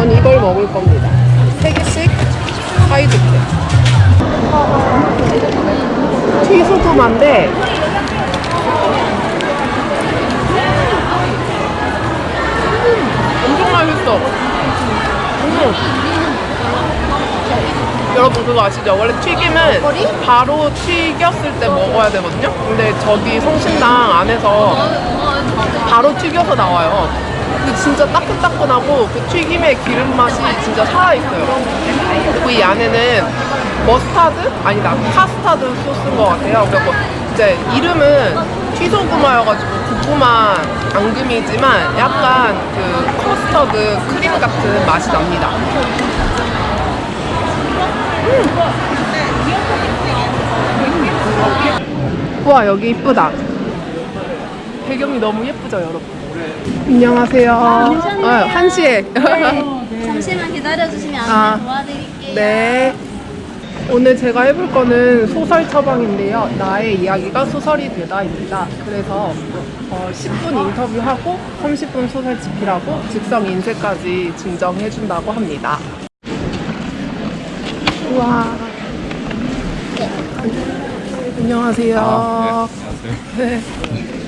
전 이걸 먹을 겁니다. 세 개씩 사이드게. 튀소금한데 엄청 맛있어. 음. 여러분 그거 아시죠? 원래 튀김은 바로 튀겼을 때 먹어야 되거든요. 근데 저기 성심당 안에서 바로 튀겨서 나와요. 근데 진짜 따끈따끈하고 그 튀김의 기름 맛이 진짜 살아있어요. 그리고 이 안에는 머스타드? 아니다. 카스타드 소스인 것 같아요. 그리고 이제 이름은 튀소구마여가지고 고구마 앙금이지만 약간 그 커스터드 크림 같은 맛이 납니다. 음. 우와 여기 이쁘다. 배경이 너무 예쁘죠 여러분. 안녕하세요. 어, 한시에. 잠시만 기다려주시면 아. 도와드릴게요. 네. 오늘 제가 해볼 거는 소설 처방인데요. 나의 이야기가 소설이 되다입니다. 그래서 어, 10분 인터뷰하고 30분 소설 집필하고 즉석 인쇄까지 증정해준다고 합니다. 우와. 안녕하세요. 아, 네. 그럼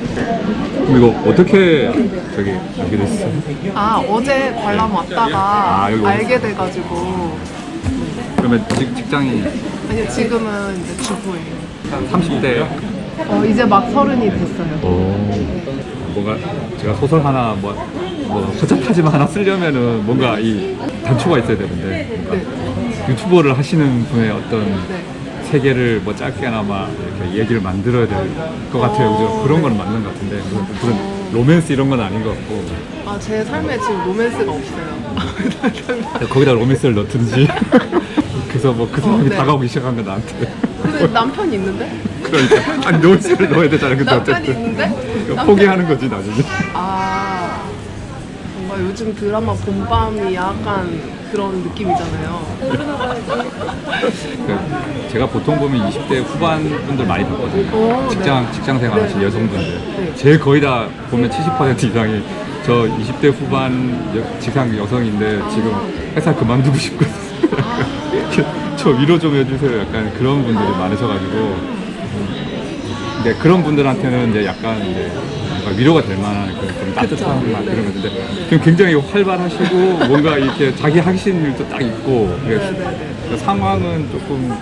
이거 어떻게 저기 여기 됐어? 아 어제 관람 왔다가 아, 알게 돼가지고 그러면 직, 직장이 아니 지금은 이제 주부예요. 30대 어, 이제 막 서른이 됐어요. 오 뭔가 제가 소설 하나 뭐, 뭐 허접하지만 하나 쓰려면은 뭔가 이 단초가 있어야 되는데 뭔가 유튜버를 하시는 분의 어떤 네. 세계를 뭐 짧게나마 이렇게 얘기를 만들어야 될 것 같아요. 그죠? 그런 건 맞는 것 같은데 무슨, 로맨스 이런 건 아닌 것 같고 아, 제 삶에 지금 로맨스가 없어요. 거기다 로맨스를 넣든지 그래서 뭐 그 사람이 어, 네. 다가오기 시작한 거 나한테 근데 남편이 있는데? 그러니까 아니 로맨스를 넣어야 되잖아 근데 남편이 어쨌든 있는데? 이거 포기하는 거지 나중에 아, 뭔가 요즘 드라마 봄밤이 약간 그런 느낌이잖아요. 제가 보통 보면 20대 후반 분들 많이 봤거든요. 오, 직장 직장 생활하시는 네. 여성분들. 네. 제 거의 다 보면 70% 이상이 저 20대 후반 여- 직장 여성인데 지금 회사 그만두고 싶고. 저 위로 좀 해주세요. 약간 그런 분들이 많으셔가지고. 근데 그런 분들한테는 이제 약간 이제 위로가 될 만한 그런 좀 따뜻한 맛 네. 그런 건데 지금 굉장히 활발하시고 뭔가 이렇게 자기 하신 일도 딱 있고. 네, 네, 네. 그 상황은 조금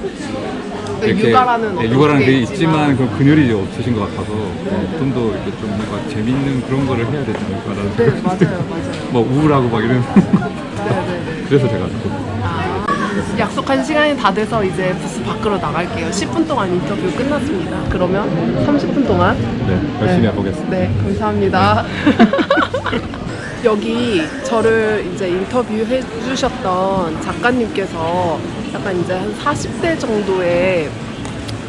네, 육아라는 네, 육아라는 게게 있지만 그 이제 없으신 것 같아서 네, 좀더 이렇게 좀 뭔가 재밌는 그런 거를 해야 되지 않을까라는 네, 생각이 맞아요. 맞아요. 뭐 우울하고 막 이런 네, 네, 네. 그래서 제가 좀 아, 약속한 시간이 다 돼서 이제 부스 밖으로 나갈게요. 10분 동안 인터뷰 끝났습니다. 그러면 30분 동안 네, 열심히 네. 해보겠습니다. 네, 감사합니다. 여기 저를 이제 인터뷰해 주셨던 작가님께서 약간 이제 한 40대 정도의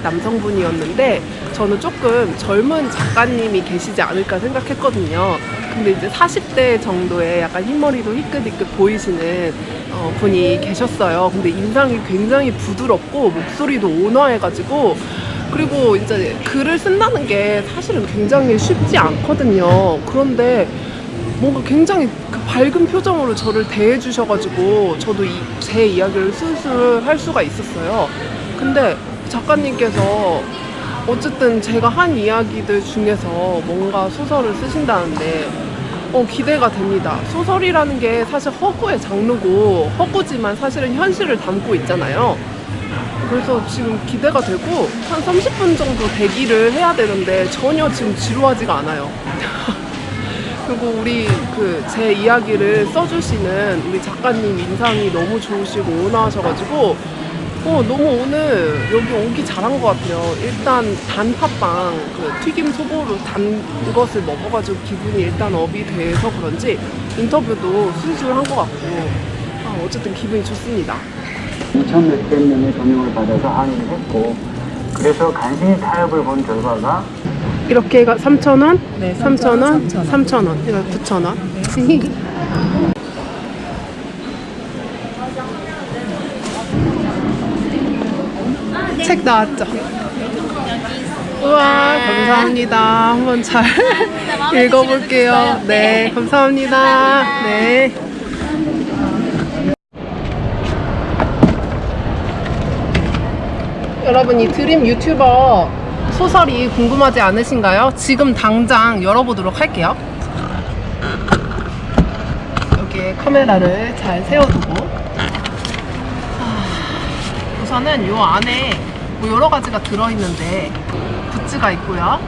남성분이었는데 저는 조금 젊은 작가님이 계시지 않을까 생각했거든요. 근데 이제 40대 정도의 약간 흰머리도 희끗희끗 보이시는 어, 분이 계셨어요. 근데 인상이 굉장히 부드럽고 목소리도 온화해가지고 그리고 이제 글을 쓴다는 게 사실은 굉장히 쉽지 않거든요. 그런데 뭔가 굉장히 그 밝은 표정으로 저를 대해주셔가지고 저도 이, 제 이야기를 술술 할 수가 있었어요. 근데 작가님께서 어쨌든 제가 한 이야기들 중에서 뭔가 소설을 쓰신다는데 어, 기대가 됩니다. 소설이라는 게 사실 허구의 장르고 허구지만 사실은 현실을 담고 있잖아요. 그래서 지금 기대가 되고 한 30분 정도 대기를 해야 되는데 전혀 지금 지루하지가 않아요. 그리고 우리 그 제 이야기를 써주시는 우리 작가님 인상이 너무 좋으시고 온화하셔가지고 어 너무 오늘 여기 오기 잘한 것 같아요. 일단 단팥빵 그 튀김 소보로 단 것을 먹어가지고 기분이 일단 업이 돼서 그런지 인터뷰도 순수한 것 같고 아, 어쨌든 기분이 좋습니다. 2천 몇백 명의 전용을 받아서 항의를 했고 그래서 간신히 타협을 본 결과가 이렇게 가 3,000원, 네, 3,000원, 3,000원, 이거 9,000원. 책 나왔죠? 우와 감사합니다. 한번 잘 읽어볼게요. 네 감사합니다. 네. 여러분 이 드림 유튜버 소설이 궁금하지 않으신가요? 지금 당장 열어보도록 할게요. 여기에 카메라를 잘 세워두고 아, 우선은 요 안에 뭐 여러 가지가 들어있는데 굿즈가 있고요.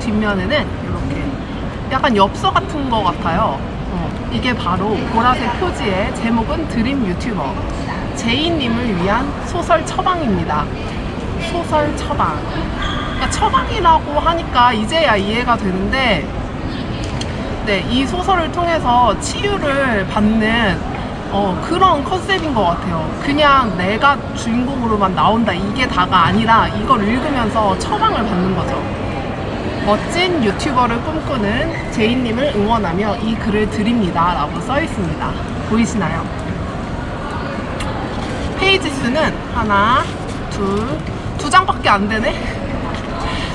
뒷면에는 이렇게 약간 엽서 같은 거 같아요. 어, 이게 바로 보라색 표지의 제목은 드림 유튜버 제이님을 위한 소설 처방입니다. 소설 처방. 그러니까 처방이라고 하니까 이제야 이해가 되는데, 네, 이 소설을 통해서 치유를 받는 어, 그런 컨셉인 것 같아요. 그냥 내가 주인공으로만 나온다 이게 다가 아니라 이걸 읽으면서 처방을 받는 거죠. 멋진 유튜버를 꿈꾸는 제이님을 응원하며 이 글을 드립니다. 라고 써 있습니다. 보이시나요? 페이지 수는 하나, 둘, 두 장밖에 안 되네?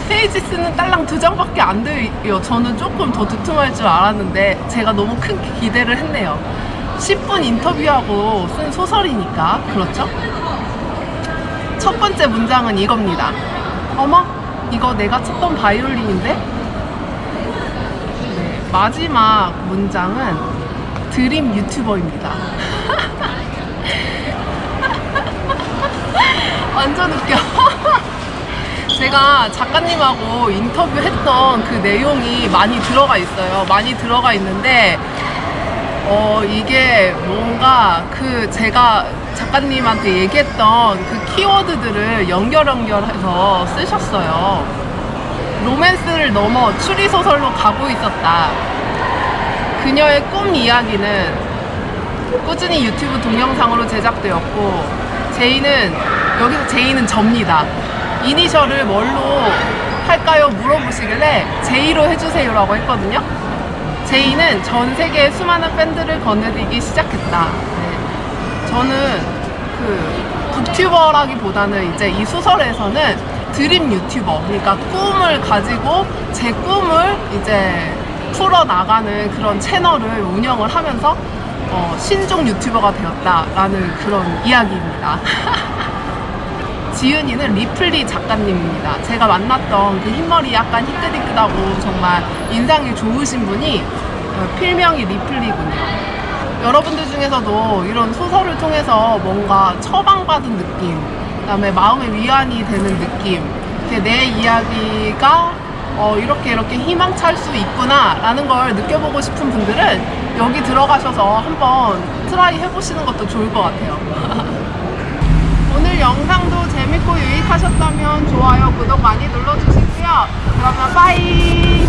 페이지 수는 딸랑 두 장밖에 안 돼요. 저는 조금 더 두툼할 줄 알았는데 제가 너무 큰 기대를 했네요. 10분 인터뷰하고 쓴 소설이니까 그렇죠? 첫 번째 문장은 이겁니다. 어머, 이거 내가 쳤던 바이올린인데? 네, 마지막 문장은 드림 유튜버입니다. 완전 웃겨. 제가 작가님하고 인터뷰했던 그 내용이 많이 들어가 있어요. 많이 들어가 있는데, 어, 이게 뭔가 그 제가 작가님한테 얘기했던 그 키워드들을 연결 연결해서 쓰셨어요. 로맨스를 넘어 추리소설로 가고 있었다. 그녀의 꿈 이야기는 꾸준히 유튜브 동영상으로 제작되었고 제이는 여기서 제이는 접니다. 이니셜을 뭘로 할까요? 물어보시길래 제이로 해주세요라고 했거든요. 제이는 전 세계의 수많은 팬들을 거느리기 시작했다. 네. 저는 그 북튜버라기보다는 이제 이 소설에서는 dream 유튜버, 그러니까 꿈을 가지고 제 꿈을 이제 풀어 나가는 그런 채널을 운영을 하면서 어, 신종 유튜버가 되었다라는 그런 이야기입니다. 지은이는 리플리 작가님입니다. 제가 만났던 그 흰머리 약간 희끗희끗하고 정말 인상이 좋으신 분이 어, 필명이 리플리군요. 여러분들 중에서도 이런 소설을 통해서 뭔가 처방받은 느낌, 그다음에 마음의 위안이 되는 느낌, 내 이야기가 어, 이렇게 이렇게 희망찰 수 있구나 라는 걸 느껴보고 싶은 분들은 여기 들어가셔서 한번 try 해보시는 것도 좋을 것 같아요. 오늘 영상도 재밌고 유익하셨다면 좋아요, 구독 많이 눌러주시고요. 그러면 bye!